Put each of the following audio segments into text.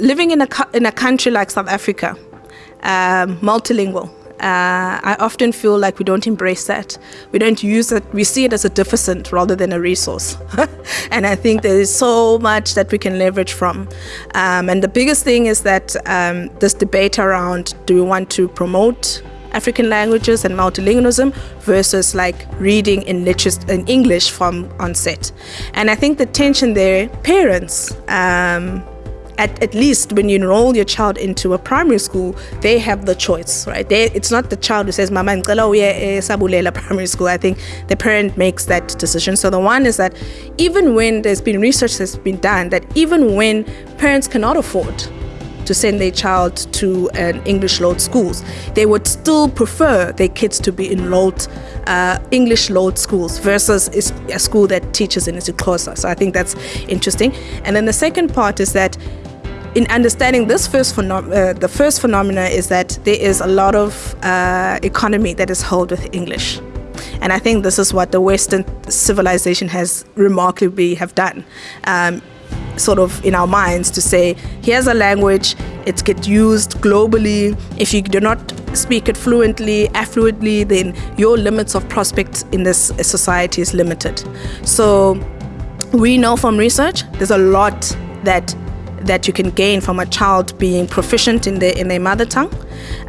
living in a, in a country like South Africa, um, multilingual, uh, I often feel like we don't embrace that. We don't use it. We see it as a deficit rather than a resource. and I think there is so much that we can leverage from. Um, and the biggest thing is that um, this debate around do we want to promote African languages and multilingualism versus like reading in, in English from onset. And I think the tension there, parents, um, at, at least when you enroll your child into a primary school, they have the choice, right? They, it's not the child who says, Mama, sabulela primary school. I think the parent makes that decision. So the one is that even when there's been research that's been done, that even when parents cannot afford to send their child to an English load schools, they would still prefer their kids to be enrolled uh, English load schools versus a school that teaches in isiXhosa. So I think that's interesting. And then the second part is that in understanding this first uh, the first phenomena is that there is a lot of uh, economy that is held with English. And I think this is what the Western civilization has remarkably have done. Um, sort of in our minds to say, here's a language, it gets used globally. If you do not speak it fluently, affluently, then your limits of prospect in this society is limited. So we know from research, there's a lot that that you can gain from a child being proficient in their in their mother tongue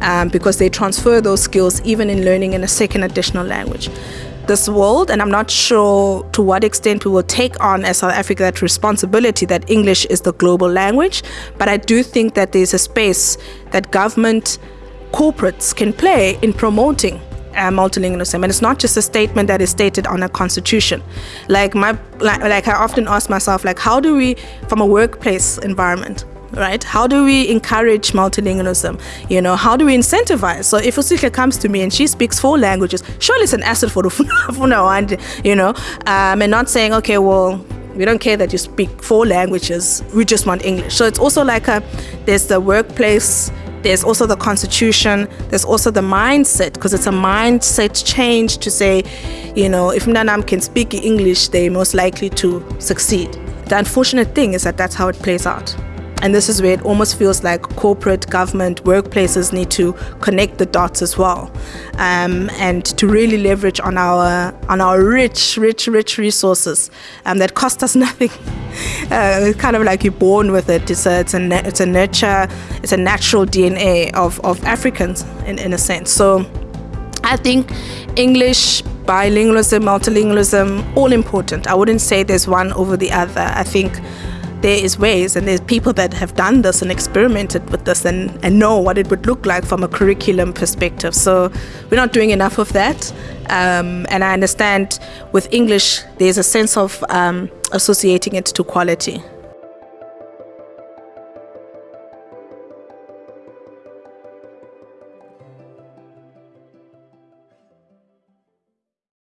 um, because they transfer those skills even in learning in a second additional language. This world and I'm not sure to what extent we will take on as South Africa that responsibility that English is the global language but I do think that there's a space that government corporates can play in promoting uh, multilingualism. And it's not just a statement that is stated on a constitution. Like my like, like i often ask myself like how do we from a workplace environment right? How do we encourage multilingualism? You know how do we incentivize? So if Usihle comes to me and she speaks four languages surely it's an asset for the you know? Um, and not saying okay well we don't care that you speak four languages we just want english. So it's also like a there's the workplace there's also the constitution, there's also the mindset, because it's a mindset change to say, you know, if Mnanam can speak English, they're most likely to succeed. The unfortunate thing is that that's how it plays out. And this is where it almost feels like corporate, government, workplaces need to connect the dots as well, um, and to really leverage on our on our rich, rich, rich resources um, that cost us nothing. Uh, it's kind of like you're born with it. It's a it's a it's a nurture, it's a natural DNA of of Africans in in a sense. So, I think English bilingualism, multilingualism, all important. I wouldn't say there's one over the other. I think there is ways and there's people that have done this and experimented with this and, and know what it would look like from a curriculum perspective. So we're not doing enough of that. Um, and I understand with English, there's a sense of um, associating it to quality.